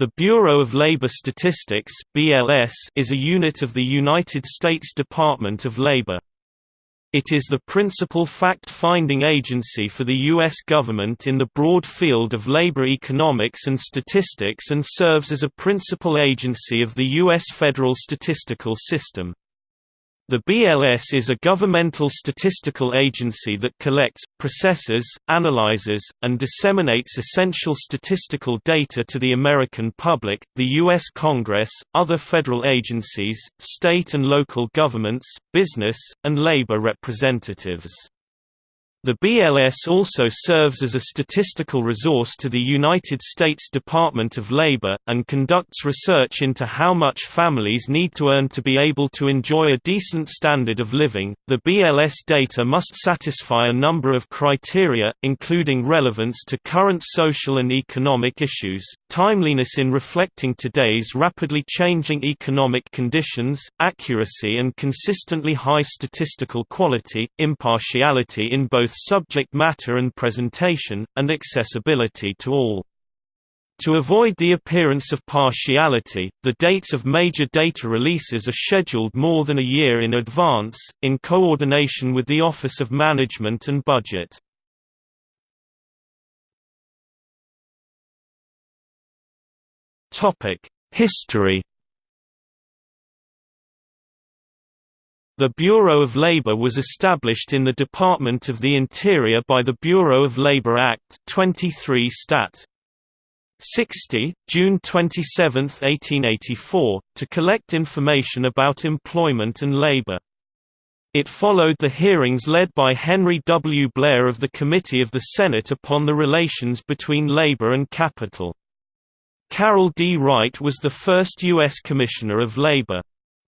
The Bureau of Labor Statistics (BLS) is a unit of the United States Department of Labor. It is the principal fact-finding agency for the U.S. government in the broad field of labor economics and statistics and serves as a principal agency of the U.S. federal statistical system. The BLS is a governmental statistical agency that collects, processes, analyzes, and disseminates essential statistical data to the American public, the U.S. Congress, other federal agencies, state and local governments, business, and labor representatives. The BLS also serves as a statistical resource to the United States Department of Labor, and conducts research into how much families need to earn to be able to enjoy a decent standard of living. The BLS data must satisfy a number of criteria, including relevance to current social and economic issues, timeliness in reflecting today's rapidly changing economic conditions, accuracy and consistently high statistical quality, impartiality in both both subject matter and presentation, and accessibility to all. To avoid the appearance of partiality, the dates of major data releases are scheduled more than a year in advance, in coordination with the Office of Management and Budget. History The Bureau of Labor was established in the Department of the Interior by the Bureau of Labor Act 23 Stat. 60, June 27, 1884, to collect information about employment and labor. It followed the hearings led by Henry W. Blair of the Committee of the Senate upon the relations between labor and capital. Carroll D. Wright was the first U.S. Commissioner of Labor.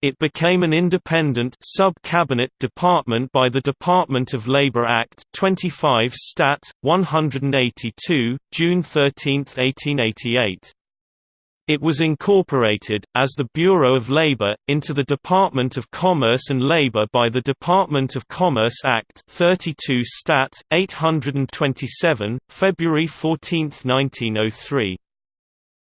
It became an independent sub-cabinet department by the Department of Labor Act 25 Stat. 182, June 13, 1888. It was incorporated, as the Bureau of Labor, into the Department of Commerce and Labor by the Department of Commerce Act 32 Stat. 827, February 14, 1903.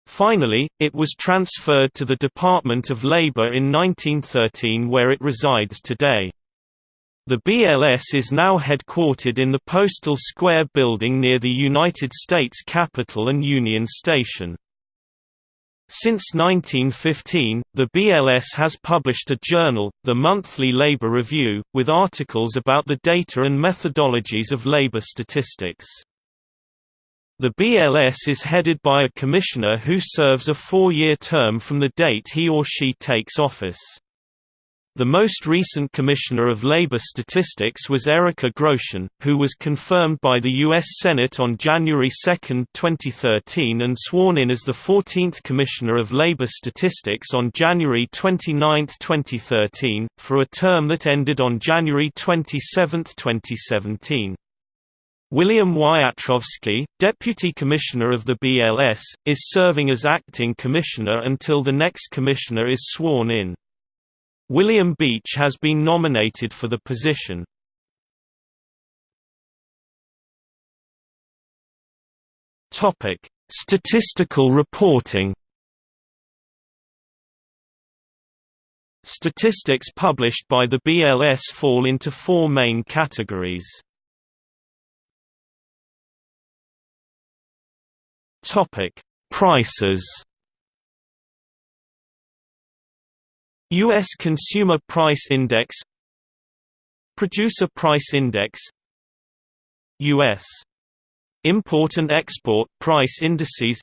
Finally, it was transferred to the Department of Labor in 1913 where it resides today. The BLS is now headquartered in the Postal Square building near the United States Capitol and Union Station. Since 1915, the BLS has published a journal, the Monthly Labor Review, with articles about the data and methodologies of labor statistics. The BLS is headed by a commissioner who serves a four-year term from the date he or she takes office. The most recent Commissioner of Labor Statistics was Erica Groshen, who was confirmed by the U.S. Senate on January 2, 2013 and sworn in as the 14th Commissioner of Labor Statistics on January 29, 2013, for a term that ended on January 27, 2017. William Wiatrowski, Deputy Commissioner of the BLS, is serving as acting commissioner until the next commissioner is sworn in. William Beach has been nominated for the position. Statistical reporting Statistics published by the BLS fall into four main categories. Topic: Prices. US Consumer Price Index Producer Price Index US Import and Export Price Indices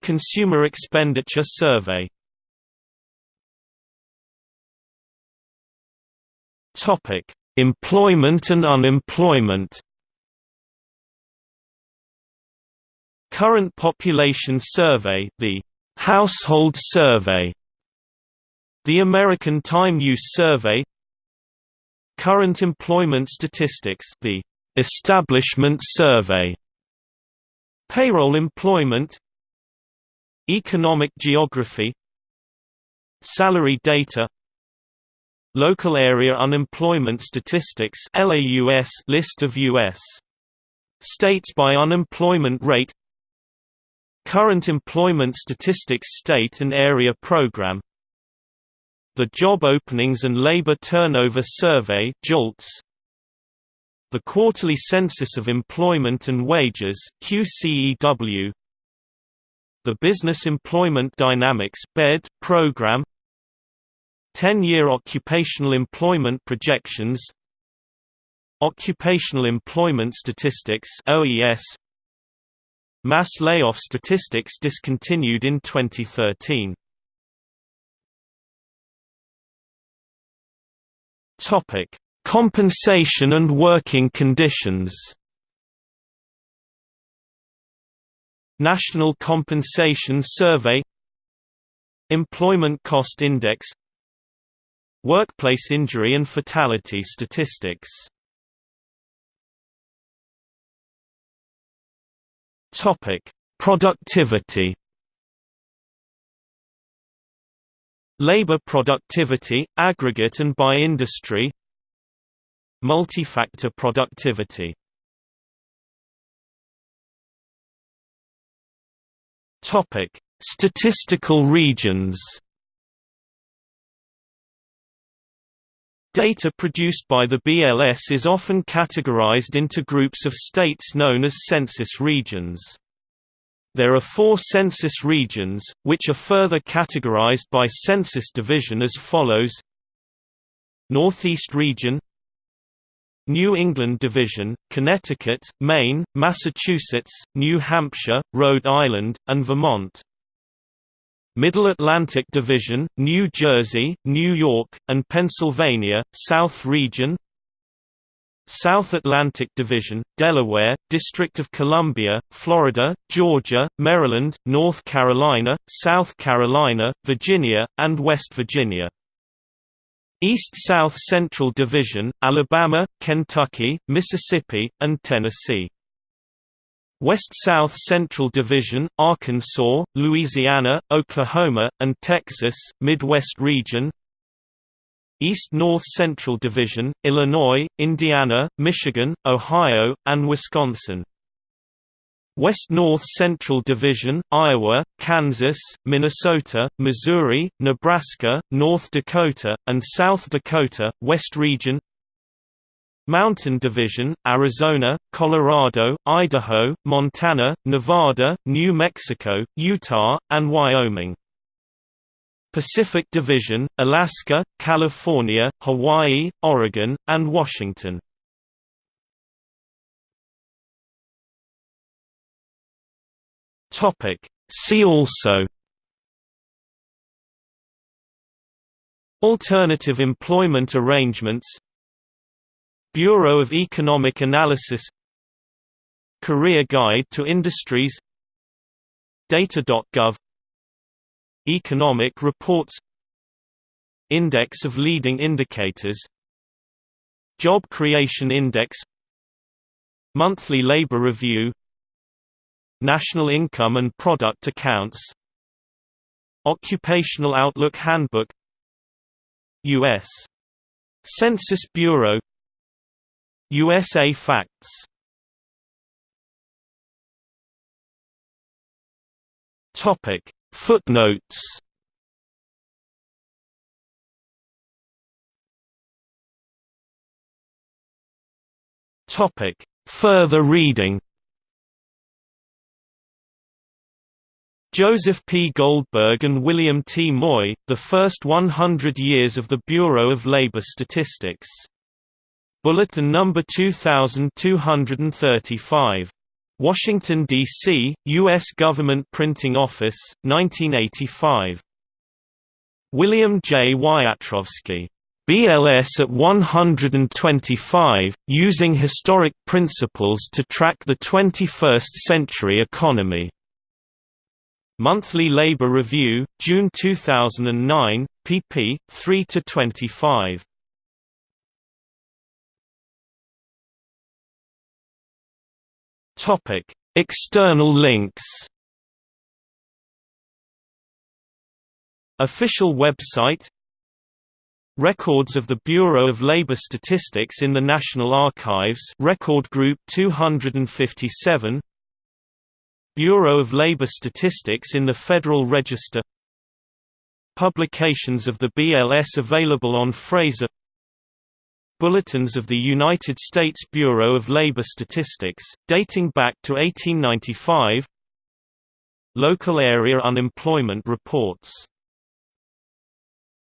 Consumer Expenditure Survey Employment and unemployment Current Population Survey the Household Survey the American Time Use Survey Current Employment Statistics the Establishment Survey Payroll Employment Economic Geography Salary Data Local Area Unemployment Statistics list of U.S. states by unemployment rate Current Employment Statistics State and Area Program. The Job Openings and Labor Turnover Survey JOLTS, The Quarterly Census of Employment and Wages QCEW, The Business Employment Dynamics BED program. 10-year occupational employment projections. Occupational Employment Statistics OES Mass layoff statistics discontinued in 2013. Topic: Compensation and working conditions. National Compensation Survey Employment Cost Index Workplace injury and fatality statistics Topic: Productivity. Labor productivity, aggregate and by industry. Multi-factor productivity. Topic: Statistical regions. Data produced by the BLS is often categorized into groups of states known as census regions. There are four census regions, which are further categorized by census division as follows. Northeast Region. New England Division, Connecticut, Maine, Massachusetts, New Hampshire, Rhode Island, and Vermont Middle Atlantic Division, New Jersey, New York, and Pennsylvania, South Region South Atlantic Division, Delaware, District of Columbia, Florida, Georgia, Maryland, North Carolina, South Carolina, Virginia, and West Virginia. East-South Central Division, Alabama, Kentucky, Mississippi, and Tennessee. West-South Central Division, Arkansas, Louisiana, Oklahoma, and Texas, Midwest region. East-North Central Division, Illinois, Indiana, Michigan, Ohio, and Wisconsin. West-North Central Division, Iowa, Kansas, Minnesota, Missouri, Nebraska, North Dakota, and South Dakota, West Region Mountain Division, Arizona, Colorado, Idaho, Montana, Nevada, New Mexico, Utah, and Wyoming. Pacific Division, Alaska, California, Hawaii, Oregon, and Washington. See also Alternative employment arrangements Bureau of Economic Analysis Career Guide to Industries Data.gov Economic Reports Index of Leading Indicators Job Creation Index Monthly Labor Review National Income and Product Accounts Occupational Outlook Handbook U.S. Census Bureau USA Facts. Topic. Footnotes. Topic. Further reading. Joseph P. Goldberg and William T. Moye, The First 100 Years of the Bureau of Labor Statistics Bulletin number 2235. Washington, D.C., U.S. Government Printing Office, 1985. William J. Wiatrowski. BLS at 125, Using Historic Principles to Track the 21st Century Economy. Monthly Labor Review, June 2009, pp. 3–25. Topic: External links. Official website. Records of the Bureau of Labor Statistics in the National Archives Record Group 257 Bureau of Labor Statistics in the Federal Register. Publications of the BLS available on Fraser Bulletins of the United States Bureau of Labor Statistics, dating back to 1895 Local area unemployment reports